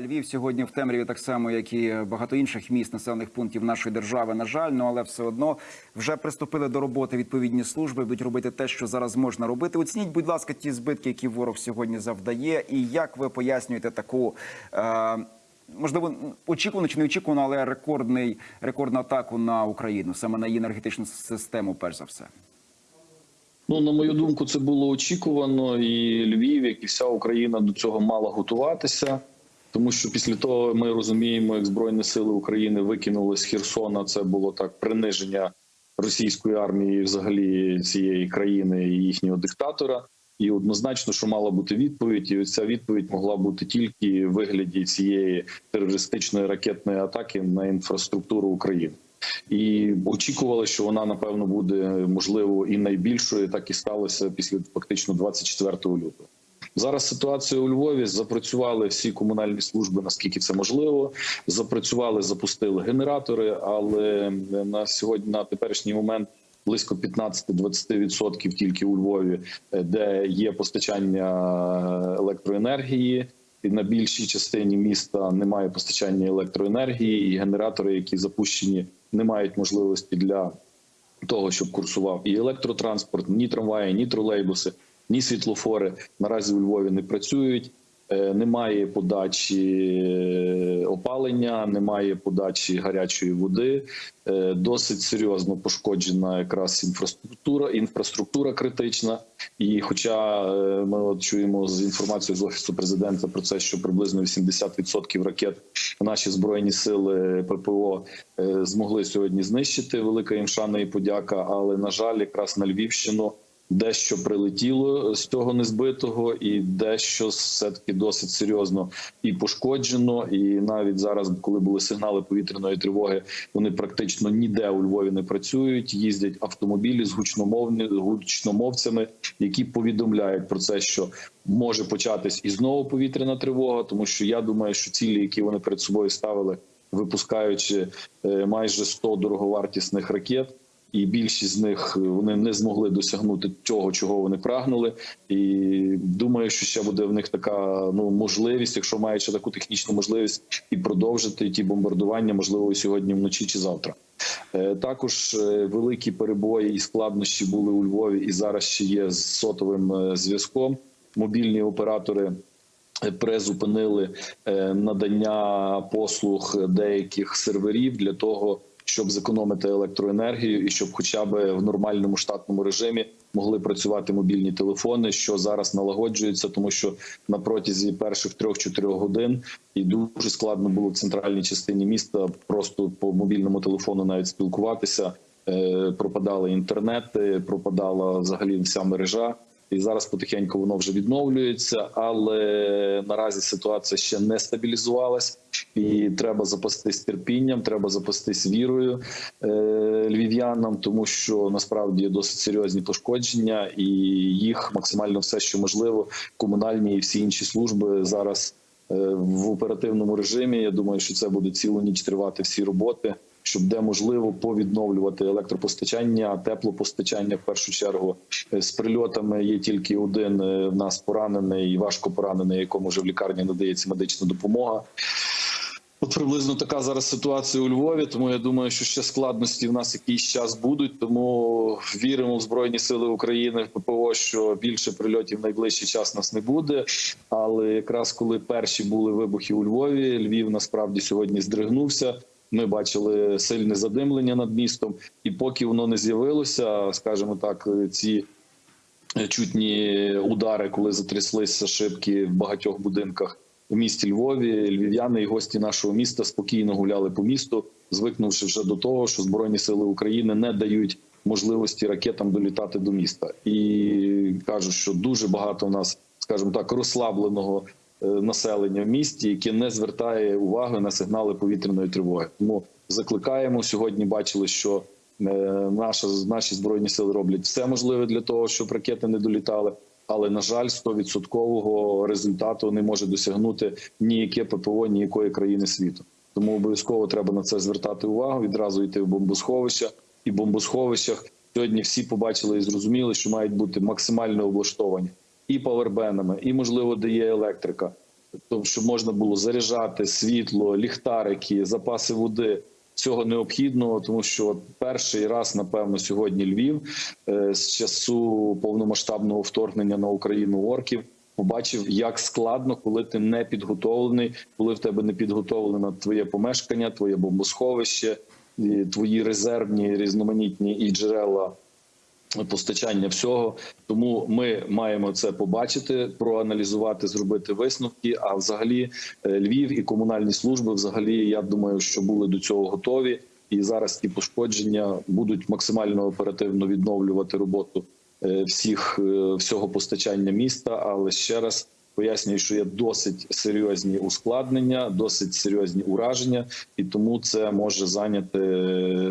Львів сьогодні в темряві, так само як і багато інших міст населених пунктів нашої держави. На жаль, ну але все одно вже приступили до роботи відповідні служби. Будуть робити те, що зараз можна робити. Оцініть, будь ласка, ті збитки, які ворог сьогодні завдає, і як ви пояснюєте таку. Е Можливо, очікувано чи не очікувано, але рекордний рекордну атаку на Україну, саме на її енергетичну систему, перш за все. Ну, на мою думку, це було очікувано, і Львів, як і вся Україна, до цього мала готуватися. Тому що після того ми розуміємо, як збройні сили України викинули з Херсона. Це було так приниження російської армії, взагалі цієї країни і їхнього диктатора. І однозначно, що мала бути відповідь, і ця відповідь могла бути тільки в вигляді цієї терористичної ракетної атаки на інфраструктуру України. І очікували, що вона напевно буде можливо і найбільшою. Так і сталося після фактично 24 лютого. Зараз ситуація у Львові запрацювали всі комунальні служби, наскільки це можливо. Запрацювали, запустили генератори, але на сьогодні на теперішній момент. Близько 15-20% тільки у Львові, де є постачання електроенергії, і на більшій частині міста немає постачання електроенергії, і генератори, які запущені, не мають можливості для того, щоб курсував і електротранспорт, ні трамваї, ні тролейбуси, ні світлофори наразі у Львові не працюють. Немає подачі опалення, немає подачі гарячої води. Досить серйозно пошкоджена якраз інфраструктура, інфраструктура критична. І, хоча ми от чуємо з інформацією з офісу президента про це, що приблизно 80% ракет наші збройні сили ППО змогли сьогодні знищити. Велика їм шана і подяка. Але на жаль, якраз на Львівщину. Дещо прилетіло з цього незбитого, і дещо все таки досить серйозно і пошкоджено. І навіть зараз, коли були сигнали повітряної тривоги, вони практично ніде у Львові не працюють. Їздять автомобілі з гучномовні гучномовцями, які повідомляють про це, що може початись і знову повітряна тривога, тому що я думаю, що цілі, які вони перед собою ставили, випускаючи майже 100 дороговартісних ракет і більшість з них вони не змогли досягнути того, чого вони прагнули. І думаю, що ще буде в них така ну можливість, якщо ще таку технічну можливість, і продовжити ті бомбардування, можливо, сьогодні вночі чи завтра. Також великі перебої і складнощі були у Львові, і зараз ще є з сотовим зв'язком. Мобільні оператори. Призупинили надання послуг деяких серверів для того, щоб зекономити електроенергію, і щоб, хоча б в нормальному штатному режимі, могли працювати мобільні телефони, що зараз налагоджується, тому що на протязі перших трьох-чотирьох годин і дуже складно було в центральній частині міста просто по мобільному телефону навіть спілкуватися. Пропадали інтернети, пропадала взагалі вся мережа. І зараз потихеньку воно вже відновлюється, але наразі ситуація ще не стабілізувалась, і треба запастись терпінням, треба запастись вірою е, львів'янам, тому що насправді досить серйозні пошкодження, і їх максимально все, що можливо, комунальні і всі інші служби зараз е, в оперативному режимі. Я думаю, що це буде цілу ніч тривати всі роботи щоб де можливо повідновлювати електропостачання, теплопостачання. В першу чергу з прильотами є тільки один в нас поранений і важко поранений, якому вже в лікарні надається медична допомога. От приблизно така зараз ситуація у Львові. Тому я думаю, що ще складності в нас якийсь час будуть. Тому віримо в збройні сили України в ППО, що більше прильотів в найближчий час нас не буде. Але якраз коли перші були вибухи у Львові, Львів насправді сьогодні здригнувся. Ми бачили сильне задимлення над містом, і поки воно не з'явилося, скажімо так, ці чутні удари, коли затряслися шибки в багатьох будинках у місті Львові, львів'яни і гості нашого міста спокійно гуляли по місту, звикнувши вже до того, що збройні сили України не дають можливості ракетам долітати до міста, і кажуть, що дуже багато у нас, скажімо так, розслабленого населення в місті, яке не звертає уваги на сигнали повітряної тривоги. Тому закликаємо сьогодні. Бачили, що наша наші збройні сили роблять все можливе для того, щоб ракети не долітали. Але на жаль, 100% результату не може досягнути ніяке ППО ніякої країни світу. Тому обов'язково треба на це звертати увагу. Відразу йти в бомбосховища і в бомбосховищах. Сьогодні всі побачили і зрозуміли, що мають бути максимально облаштовані і павербенами, і можливо, де є електрика, тобто, щоб можна було заряджати світло, ліхтарики, запаси води. Цього необхідного, тому що перший раз, напевно, сьогодні Львів е, з часу повномасштабного вторгнення на Україну орків побачив, як складно, коли ти не підготовлений, коли в тебе не підготовлено твоє помешкання, твоє бомбосховище, твої резервні різноманітні і джерела постачання всього. Тому ми маємо це побачити, проаналізувати, зробити висновки. А взагалі, е, Львів і комунальні служби, взагалі, я думаю, що були до цього готові. І зараз ті пошкодження будуть максимально оперативно відновлювати роботу е, всіх е, всього постачання міста. Але ще раз пояснюю, що є досить серйозні ускладнення, досить серйозні ураження, і тому це може зайняти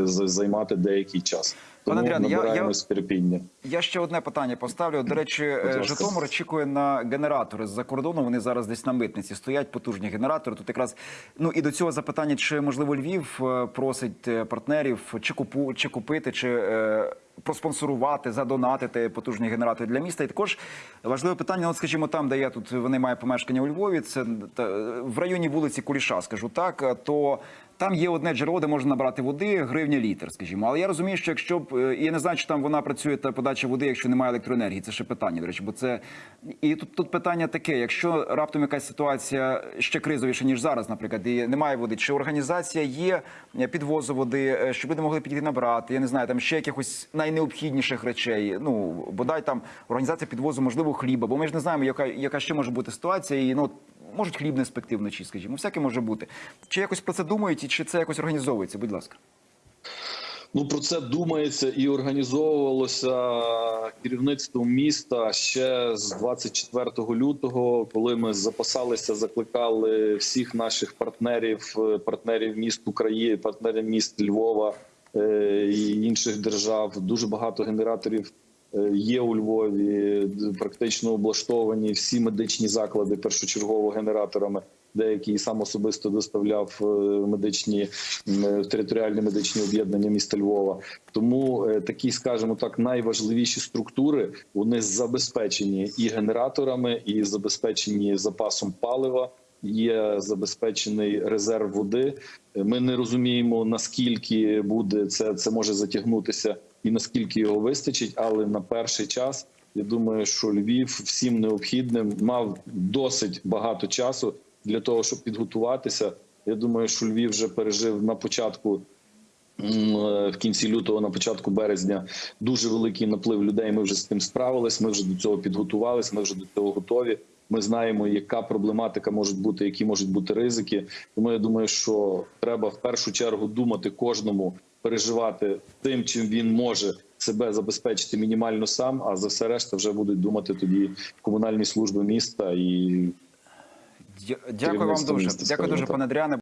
займати деякий час. Пане Андріан, я- я- терпіння. Я ще одне питання поставлю. До речі, е. Житомир очікує на генератори з-за кордону. Вони зараз десь на митниці стоять, потужні генератори. Тут якраз ну і до цього запитання, чи можливо Львів е, просить е, партнерів чи купу чи купити, чи проспонсорувати, задонатити потужні генератори для міста. І також важливе питання. От, скажімо, там, де я тут вони мають помешкання у Львові, це та, в районі вулиці Куліша, скажу так. е, То там є одне джерело, де можна набрати води, гривня літр, скажімо. Але я розумію, що якщо б е, я не знаю, чи там вона працює та подача води, якщо немає електроенергії. Це ще питання, до речі, бо це і тут, тут питання таке: якщо раптом якась ситуація ще кризовіша, ніж зараз, наприклад, і немає води, чи організація є е, підвозу води, е, щоб люди могли підійти набрати? Я не знаю, там ще якихось найнеобхідніших речей. Ну бодай там організація підвозу, можливо, хліба, бо ми ж не знаємо, яка яка ще може бути ситуація, і ну. Можуть хліб не спекти вночі, скажімо, всяке може бути. Чи якось про це думають, і чи це якось організовується? Будь ласка. Ну про це думається і організовувалося керівництвом міста ще з 24 лютого, коли ми запасалися, закликали всіх наших партнерів, е, партнерів міст України, партнерів міст Львова і інших держав. Дуже багато генераторів е, є у Львові, практично облаштовані всі медичні заклади першочергово генераторами. Деякі сам особисто доставляв е, медичні територіальні медичні об'єднання міста Львова. Тому е, такі, скажімо так, найважливіші структури вони забезпечені і генераторами, і забезпечені запасом палива. Є забезпечений резерв води. Ми не розуміємо наскільки буде це, це може затягнутися, і наскільки його вистачить. Але на перший час я думаю, що Львів всім необхідним мав досить багато часу для того, щоб підготуватися. Я думаю, що Львів вже пережив на початку. е, В кінці лютого, на початку березня, дуже великий наплив людей. Ми вже з тим справились. Ми вже до цього підготувались. Ми вже до цього готові. Ми знаємо, яка проблематика може бути, які можуть бути ризики. Тому я думаю, що треба в першу чергу думати кожному, переживати тим, чим він може себе забезпечити мінімально сам. А за все решта вже будуть думати тоді комунальні служби міста і Дякую вам дуже. Дякую дуже, пане Адріане.